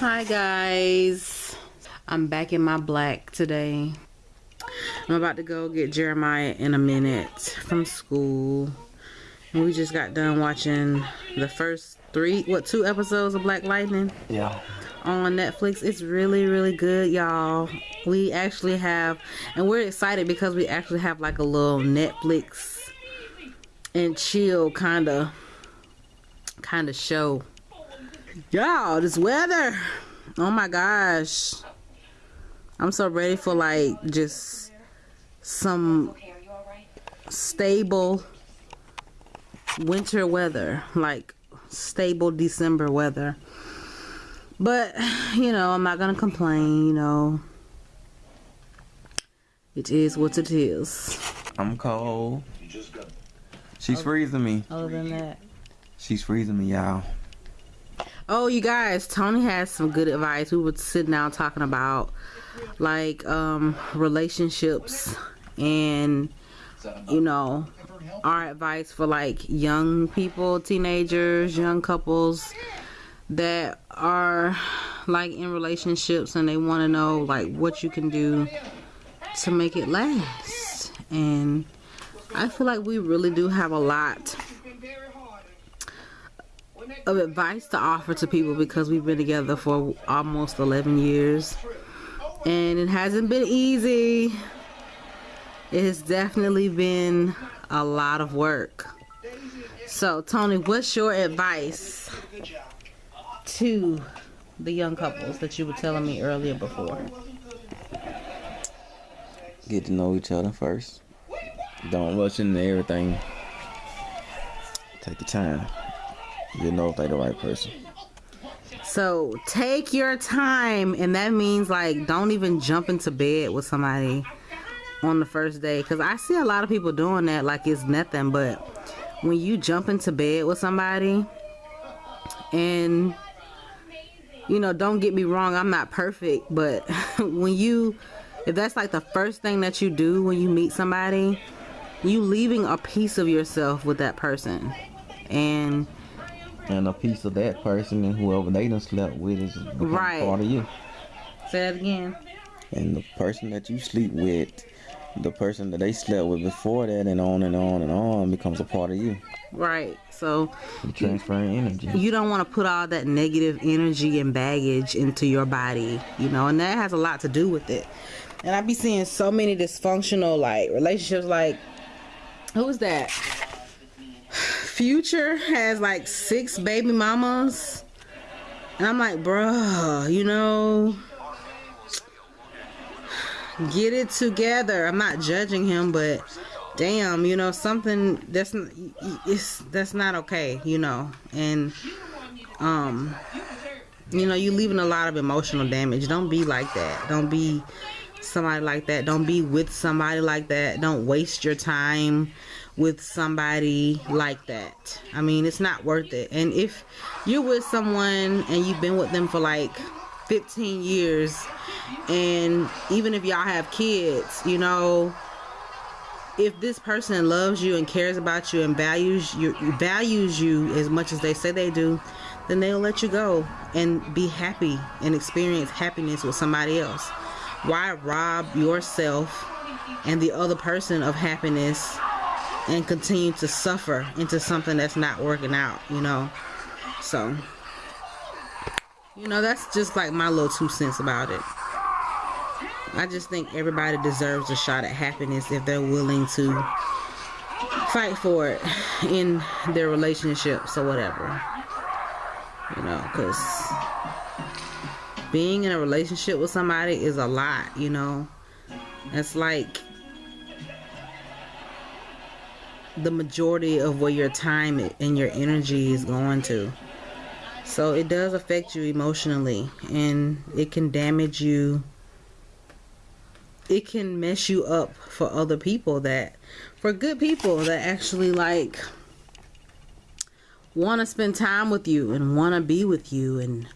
Hi guys. I'm back in my black today. I'm about to go get Jeremiah in a minute from school. And we just got done watching the first three, what, two episodes of Black Lightning? Yeah. On Netflix. It's really, really good, y'all. We actually have, and we're excited because we actually have like a little Netflix and chill kind of, kind of show Y'all, this weather. Oh my gosh. I'm so ready for like just some stable winter weather. Like stable December weather. But, you know, I'm not going to complain, you know. It is what it is. I'm cold. She's freezing me. Other than that. She's freezing me, y'all. Oh, you guys, Tony has some good advice. We were sitting down talking about like um relationships and you know our advice for like young people, teenagers, young couples that are like in relationships and they want to know like what you can do to make it last. And I feel like we really do have a lot of advice to offer to people because we've been together for almost 11 years. And it hasn't been easy. It has definitely been a lot of work. So Tony what's your advice to the young couples that you were telling me earlier before? Get to know each other first. Don't rush into everything. Take your time you know if they the right person. So take your time, and that means like don't even jump into bed with somebody on the first day. Cause I see a lot of people doing that like it's nothing, but when you jump into bed with somebody, and you know, don't get me wrong, I'm not perfect, but when you, if that's like the first thing that you do when you meet somebody, you leaving a piece of yourself with that person, and and a piece of that person and whoever they done slept with is right. part of you. Say that again. And the person that you sleep with, the person that they slept with before that, and on and on and on becomes a part of you. Right. So you transferring energy. You don't want to put all that negative energy and baggage into your body, you know, and that has a lot to do with it. And I be seeing so many dysfunctional like relationships like who is that? Future has like six baby mamas. And I'm like, bruh, you know, get it together. I'm not judging him, but damn, you know, something that's it's that's not okay, you know. And um you know, you're leaving a lot of emotional damage. Don't be like that. Don't be somebody like that. Don't be with somebody like that. Don't waste your time with somebody like that. I mean, it's not worth it. And if you're with someone and you've been with them for like 15 years, and even if y'all have kids, you know, if this person loves you and cares about you and values you values you as much as they say they do, then they'll let you go and be happy and experience happiness with somebody else. Why rob yourself and the other person of happiness and continue to suffer into something that's not working out, you know. So, you know, that's just like my little two cents about it. I just think everybody deserves a shot at happiness if they're willing to fight for it in their relationships or whatever. You know, because being in a relationship with somebody is a lot, you know. It's like the majority of where your time and your energy is going to. So it does affect you emotionally and it can damage you. It can mess you up for other people that, for good people that actually like want to spend time with you and want to be with you and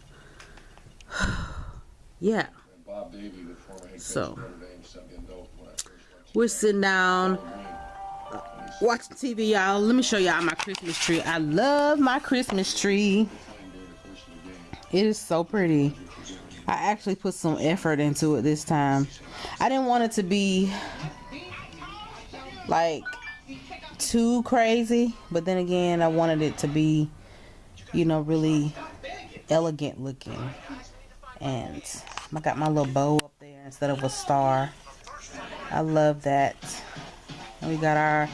yeah. So we're sitting down watching TV, y'all. Let me show y'all my Christmas tree. I love my Christmas tree. It is so pretty. I actually put some effort into it this time. I didn't want it to be like too crazy, but then again, I wanted it to be, you know, really elegant looking. And I got my little bow up there instead of a star. I love that. And we got our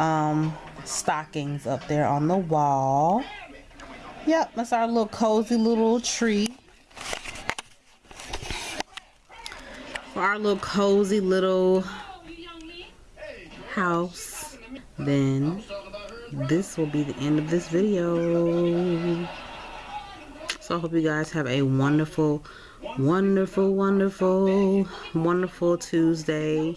um, stockings up there on the wall. Yep, that's our little cozy little tree. For our little cozy little house. Then this will be the end of this video. So I hope you guys have a wonderful, wonderful, wonderful, wonderful Tuesday.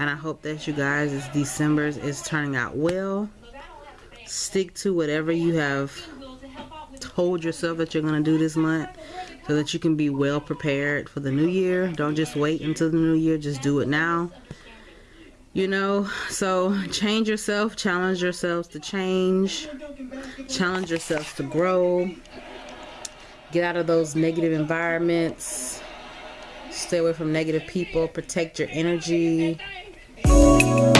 And I hope that you guys, this December is turning out well. Stick to whatever you have told yourself that you're going to do this month so that you can be well prepared for the new year. Don't just wait until the new year, just do it now. You know, so change yourself, challenge yourselves to change, challenge yourselves to grow, get out of those negative environments, stay away from negative people, protect your energy Thank you.